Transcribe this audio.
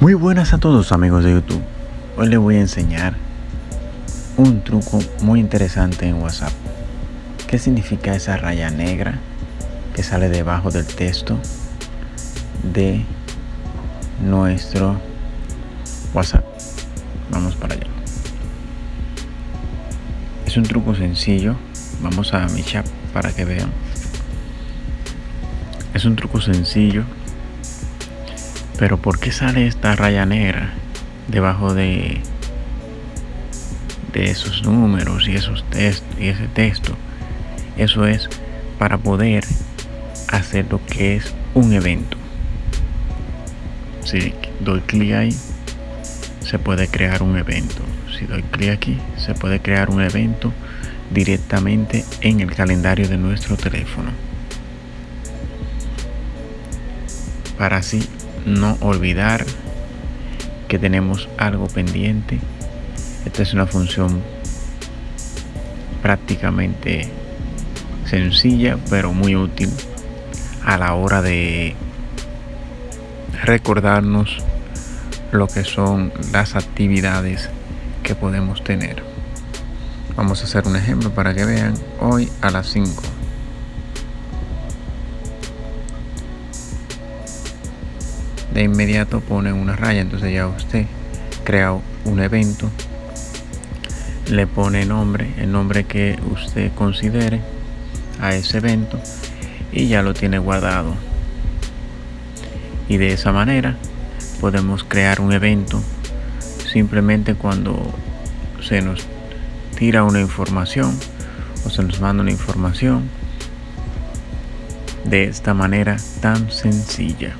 Muy buenas a todos amigos de YouTube. Hoy les voy a enseñar un truco muy interesante en WhatsApp. ¿Qué significa esa raya negra que sale debajo del texto de nuestro WhatsApp? Vamos para allá. Es un truco sencillo. Vamos a mi chat para que vean. Es un truco sencillo pero ¿por qué sale esta raya negra debajo de, de esos números y esos textos y ese texto? Eso es para poder hacer lo que es un evento. Si doy clic ahí, se puede crear un evento. Si doy clic aquí, se puede crear un evento directamente en el calendario de nuestro teléfono. Para así no olvidar que tenemos algo pendiente. Esta es una función prácticamente sencilla pero muy útil a la hora de recordarnos lo que son las actividades que podemos tener. Vamos a hacer un ejemplo para que vean hoy a las 5 de inmediato pone una raya. Entonces ya usted crea un evento le pone nombre el nombre que usted considere a ese evento y ya lo tiene guardado. Y de esa manera podemos crear un evento simplemente cuando se nos tira una información o se nos manda una información de esta manera tan sencilla